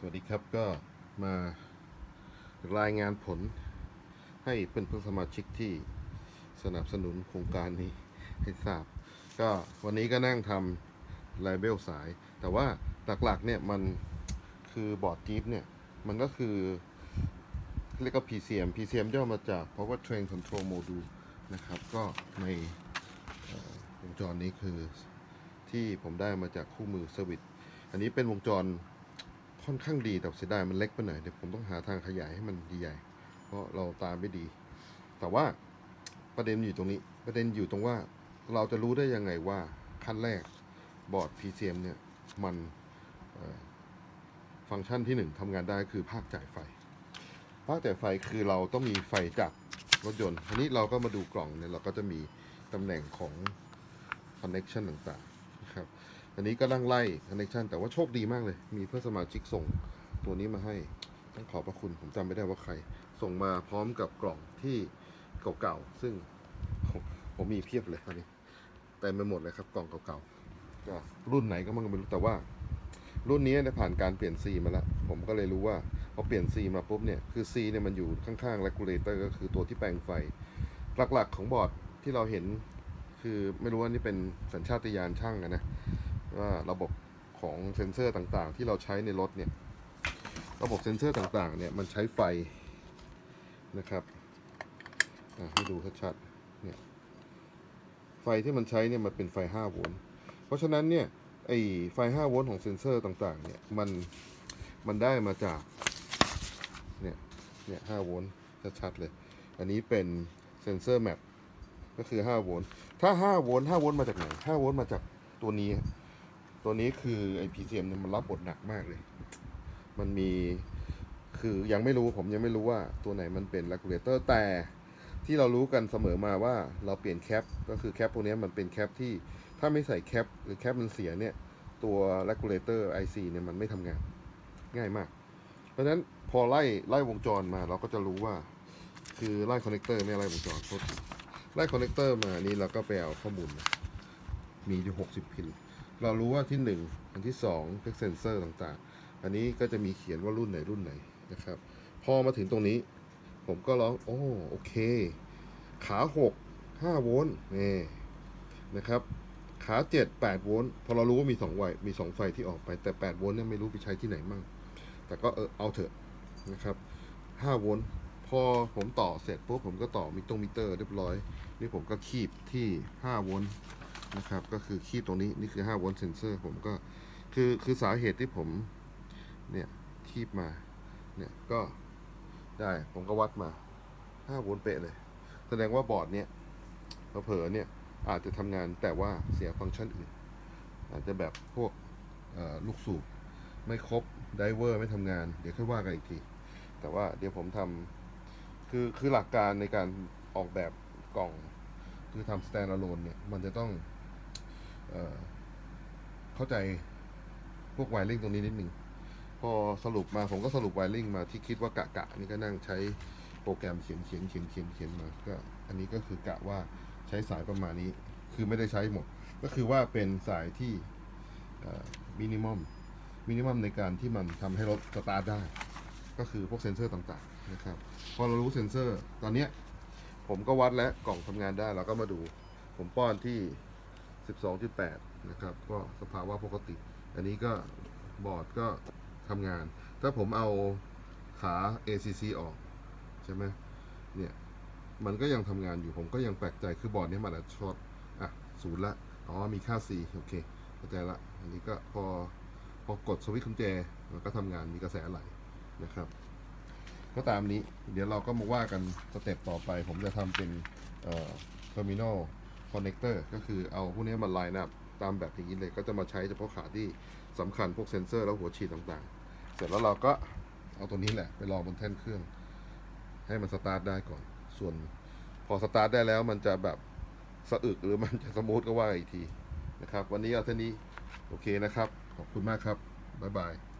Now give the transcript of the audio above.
สวัสดีครับก็มารายงานผลให้เพื่อนเพื่อนสมาชิกที่สนับสนุนโครงการนี้ให้ทราบ ก็วันนี้ก็นั่งทำไลเบลสาย แต่ว่าหลักๆเนี่ยมันคือบอร์ดจี๊ปเนี่ย มันก็คือเรียกว่า PCM PCM ย่อมาจาก Power Train Control Module นะครับ ก็ในวงจรนี้คือที่ผมได้มาจากคู่มือ Service อันนี้เป็นวงจร ค่อนข้างดีแต่เสียดายมันเล็กไปหน่อยเดี๋ยวผมต้องหาทางขยายให้มันใหญ่ๆเพราะเราตามไม่ดี แต่ว่าประเด็นอยู่ตรงนี้ ประเด็นอยู่ตรงว่าเราจะรู้ได้ยังไงว่าขั้นแรกบอร์ด PCM เนี่ยมันฟังก์ชันที่หนึ่งทำงานได้คือภาคจ่ายไฟ ภาคจ่ายไฟคือเราต้องมีไฟจากรถยนต์ทีนี้เราก็มาดูกล่องเนี่ยเราก็จะมีตำแหน่งของ connection ต่างๆนะครับ อันนี้ก็นั่งไล่ connection แต่ว่าโชคดีมากเลย มีเพื่อนสมาชิกส่งตัวนี้มาให้ต้องขอบพระคุณผมจำไม่ได้ว่าใคร ส่งมาพร้อมกับกล่องที่เก่าๆซึ่งผมมีเพียบเลยตอนนี้เต็มไปหมดเลยครับกล่องเก่าๆก็รุ่นไหนก็มันก็ไม่รู้แต่ว่า รุ่นนี้ได้ผ่านการเปลี่ยนซีมาแล้ว ผมก็เลยรู้ว่าพอเปลี่ยนซีมาปุ๊บเนี่ยคือซีเนี่ยมันอยู่ข้างๆ regulator ก็คือตัวที่แปลงไฟ หลักๆของบอร์ดที่เราเห็น คือไม่รู้ว่านี่เป็นสัญชาตญาณช่างนะ ว่าระบบของเซ็นเซอร์ต่างๆ ที่เราใช้ในรถเนี่ย ระบบเซ็นเซอร์ต่างๆ เนี่ยมันใช้ไฟนะครับให้ดูชัดๆเนี่ยไฟที่มันใช้เนี่ยมันเป็นไฟ 5 โวลต์เพราะฉะนั้นเนี่ยไอไฟ 5 โวลต์ของเซ็นเซอร์ต่างๆ เนี่ยมันมันได้มาจากเนี่ยเนี่ย 5 โวลต์ชัดๆเลย อันนี้เป็นเซ็นเซอร์ MAP ก็คือ 5 โวลต์ถ้า 5 โวลต์5โวลต์มาจากไหน 5 โวลต์มาจากตัวนี้ ตัวนี้คือไอ PCM เนี่ยมันรับบทหนักมากเลย มันมีคือยังไม่รู้ผมยังไม่รู้ว่าตัวไหนมันเป็น regulator แต่ที่เรารู้กันเสมอมาว่าเราเปลี่ยน cap ก็คือ cap พวกนี้มันเป็น cap ที่ถ้าไม่ใส่ cap หรือ cap มันเสียเนี่ย ตัว regulator IC เนี่ยมันไม่ทำงานง่ายมาก เพราะฉะนั้นพอไล่ไล่วงจรมาเราก็จะรู้ว่า คือไล่ connector ไม่ไล่วงจรโทษไล่ connector มานี่เราก็ไปเอาข้อมูลมามีอยู่60 pin เรารู้ว่าที่ 1 อันที่2เป็นเซนเซอร์ต่างๆ อันนี้ก็จะมีเขียนว่ารุ่นไหนรุ่นไหนนะครับ พอมาถึงตรงนี้ ผมก็ร้อง โอ้โอเค ขา 6 5 โวลต์นี่นะครับ ขา 7 8 โวลต์พอเรารู้ว่ามี2ไฟมี 2 ไฟที่ออกไปแต่ 8 โวลต์เนี่ยไม่รู้ไปใช้ที่ไหนมั่ง แต่ก็เออเอาเถอะนะครับ 5 โวลต์พอผมต่อเสร็จปุ๊บผมก็ต่อมิตรงมิเตอร์เรียบร้อย นี่ผมก็คีบที่ 5 โวลต์ นะครับ ก็คือคีบตรงนี้นี่คือ5โวลต์เซนเซอร์ผมก็คือคือสาเหตุที่ผมเนี่ยคีบมาเนี่ยก็ได้ผมก็วัดมา5โวลต์เป๊ะเลย แสดงว่าบอร์ดเนี่ยเผลอเนี่ยอาจจะทำงานแต่ว่าเสียฟังก์ชันอื่น อาจจะแบบพวกลูกสูบไม่ครบไดเวอร์ไม่ทำงาน เดี๋ยวค่อยว่ากันอีกที แต่ว่าเดี๋ยวผมทำคือคือหลักการในการออกแบบกล่อง คือทำ stand alone เนี่ย มันจะต้อง เข้าใจพวกไวริ่งตรงนี้นิดหนึ่งพอสรุปมาผมก็สรุป wiring มาที่คิดว่ากะกะนี่ก็นั่งใช้โปรแกรมเขียนเขียนเขียนเขียนเขียนมาก็อันนี้ก็คือกะว่าใช้สายประมาณนี้ คือไม่ได้ใช้หมด ก็คือว่าเป็นสายที่ minimum minimum ในการที่มันทำให้รถสตาร์ทได้ ก็คือพวกเซ็นเซอร์ต่างๆนะครับพอเรารู้เซ็นเซอร์ตอนเนี้ยผมก็วัดแล้วกล่องทำงานได้เราก็มาดู ผมป้อนที่ 12.8 นะครับ ก็สภาวะปกติ อันนี้ก็บอร์ดก็ทำงาน ถ้าผมเอาขา ACC ออก ใช่ไหมเนี่ย มันก็ยังทำงานอยู่ผมก็ยังแปลกใจคือบอร์ดนี้มันอาจจะช็อตอะศูนย์ละ อ๋อ มีค่า C โอเคเข้าใจละ อันนี้ก็พอพอกดสวิตช์กุญแจ มันก็ทำงานมีกระแสไหลนะครับก็ตามนี้เดี๋ยวเราก็มาว่ากันสเต็ปต่อไป ผมจะทำเป็นเอ่อ terminal connector ก็คือเอาพวกนี้มา line up ตามแบบอย่างนี้เลยก็จะมาใช้เฉพาะขาที่สำคัญพวกเซนเซอร์แล้วหัวฉีดต่างๆ เสร็จแล้วเราก็เอาตัวนี้แหละไปลองบนแท่นเครื่อง ให้มันสตาร์ทได้ก่อน ส่วนพอสตาร์ทได้แล้วมันจะแบบสะอึกหรือมันจะ smooth ก็ว่าอีกทีนะครับ วันนี้เอาเท่านี้โอเคนะครับ ขอบคุณมากครับ บ๊ายบาย